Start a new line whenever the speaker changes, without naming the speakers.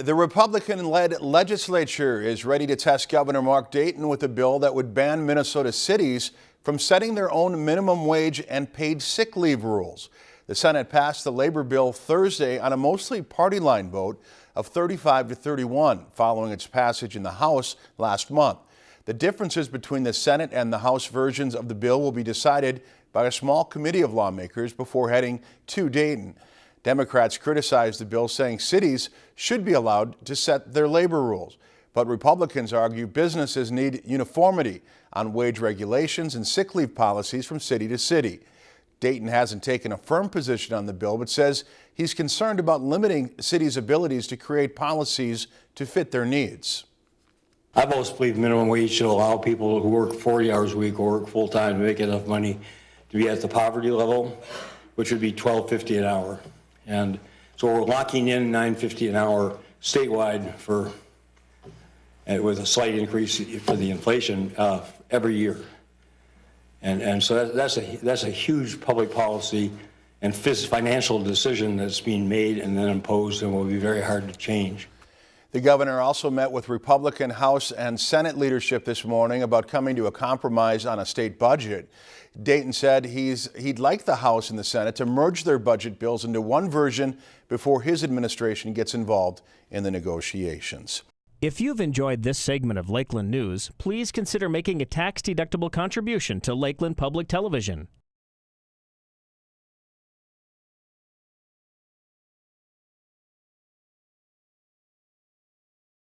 The Republican-led legislature is ready to test Governor Mark Dayton with a bill that would ban Minnesota cities from setting their own minimum wage and paid sick leave rules. The Senate passed the labor bill Thursday on a mostly party line vote of 35 to 31 following its passage in the House last month. The differences between the Senate and the House versions of the bill will be decided by a small committee of lawmakers before heading to Dayton. Democrats criticized the bill, saying cities should be allowed to set their labor rules. But Republicans argue businesses need uniformity on wage regulations and sick leave policies from city to city. Dayton hasn't taken a firm position on the bill, but says he's concerned about limiting cities' abilities to create policies to fit their needs.
I've always believed minimum wage should allow people who work 40 hours a week or work full-time to make enough money to be at the poverty level, which would be 12.50 an hour. And so we're locking in 950 an hour statewide for, with a slight increase for the inflation uh, every year. And, and so that, that's, a, that's a huge public policy and financial decision that's being made and then imposed and will be very hard to change.
The governor also met with Republican House and Senate leadership this morning about coming to a compromise on a state budget. Dayton said he's, he'd like the House and the Senate to merge their budget bills into one version before his administration gets involved in the negotiations.
If you've enjoyed this segment of Lakeland News, please consider making a tax-deductible contribution to Lakeland Public Television.